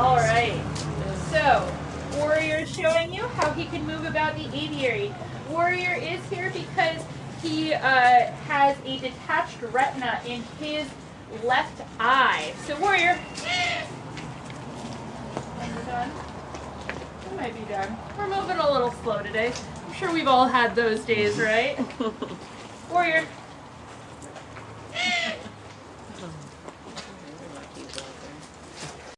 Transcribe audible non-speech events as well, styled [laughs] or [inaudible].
All right. So, Warrior is showing you how he can move about the aviary. Warrior is here because he uh, has a detached retina in his left eye. So, Warrior. Are done? We might be done. We're moving a little slow today. I'm sure we've all had those days, right? [laughs] Warrior.